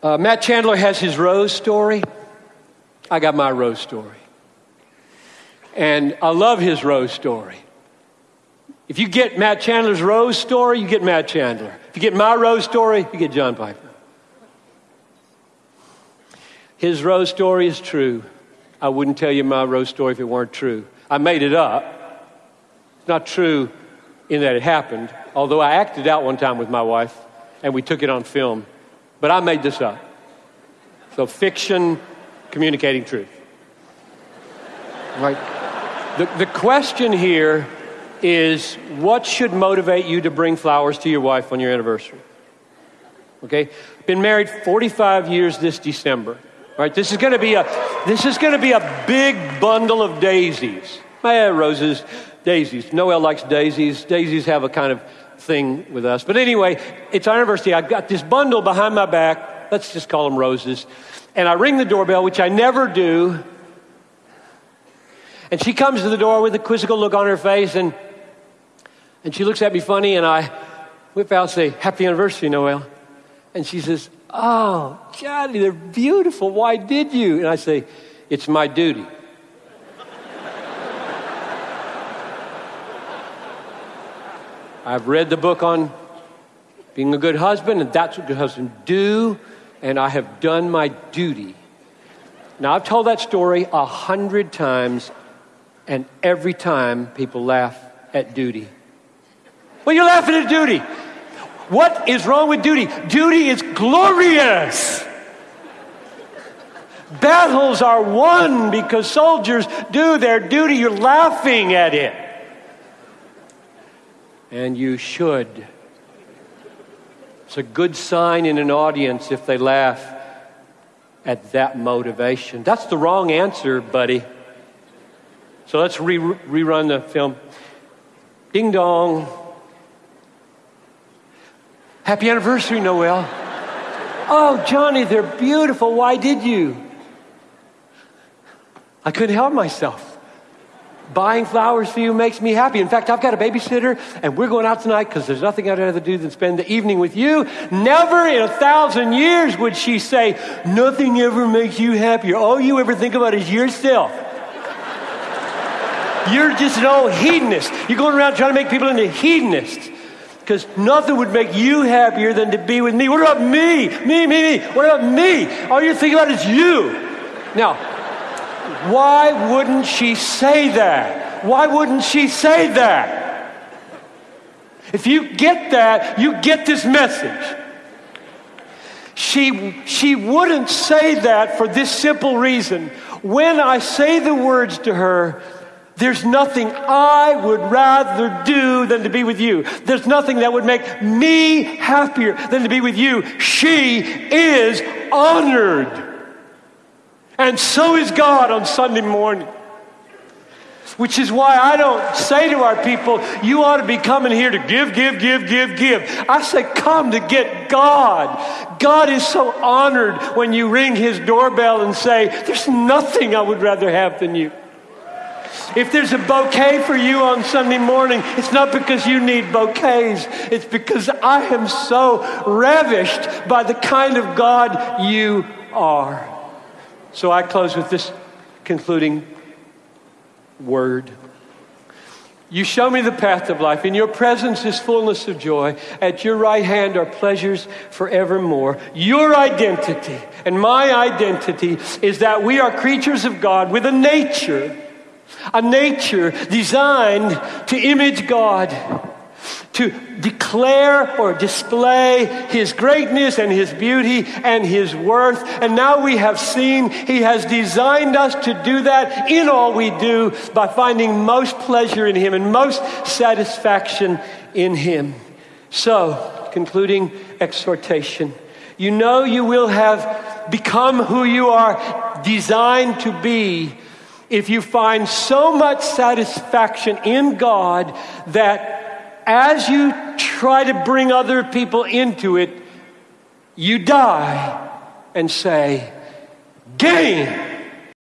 Uh, Matt Chandler has his rose story. I got my rose story. And I love his rose story. If you get Matt Chandler's rose story, you get Matt Chandler. If you get my rose story, you get John Piper. His rose story is true. I wouldn't tell you my rose story if it weren't true. I made it up. It's not true in that it happened, although I acted out one time with my wife and we took it on film. But I made this up. So fiction communicating truth. Right? The, the question here is what should motivate you to bring flowers to your wife on your anniversary? Okay? Been married 45 years this December. Right? This is going to be a this is going to be a big bundle of daisies. My roses, daisies. Noel likes daisies. Daisies have a kind of thing with us. But anyway, it's our anniversary. I've got this bundle behind my back. Let's just call them roses. And I ring the doorbell, which I never do. And she comes to the door with a quizzical look on her face, and, and she looks at me funny, and I whip out and say, Happy anniversary, Noel. And she says, Oh, Johnny, they're beautiful. Why did you? And I say, It's my duty. I've read the book on being a good husband, and that's what good husbands do, and I have done my duty. Now, I've told that story a hundred times, and every time people laugh at duty. Well, you're laughing at duty. What is wrong with duty? Duty is glorious. Battles are won because soldiers do their duty. You're laughing at it and you should. It's a good sign in an audience if they laugh at that motivation. That's the wrong answer, buddy. So let's re- rerun the film. Ding dong. Happy anniversary, Noel. Oh, Johnny, they're beautiful. Why did you? I couldn't help myself. Buying flowers for you makes me happy. In fact, I've got a babysitter and we're going out tonight because there's nothing I'd rather do than spend the evening with you. Never in a thousand years would she say, Nothing ever makes you happier. All you ever think about is yourself. You're just an old hedonist. You're going around trying to make people into hedonists because nothing would make you happier than to be with me. What about me? Me, me, me. What about me? All you think about is you. Now, why wouldn't she say that? Why wouldn't she say that? If you get that, you get this message. She, she wouldn't say that for this simple reason. When I say the words to her, there's nothing I would rather do than to be with you. There's nothing that would make me happier than to be with you. She is honored. And so is God on Sunday morning. Which is why I don't say to our people, you ought to be coming here to give, give, give, give, give. I say, come to get God. God is so honored when you ring his doorbell and say, there's nothing I would rather have than you. If there's a bouquet for you on Sunday morning, it's not because you need bouquets. It's because I am so ravished by the kind of God you are. So I close with this concluding word. You show me the path of life. In your presence is fullness of joy. At your right hand are pleasures forevermore. Your identity and my identity is that we are creatures of God with a nature, a nature designed to image God to declare or display his greatness and his beauty and his worth. And now we have seen he has designed us to do that in all we do by finding most pleasure in him and most satisfaction in him. So, concluding exhortation. You know you will have become who you are designed to be if you find so much satisfaction in God that as you try to bring other people into it, you die and say, Gain!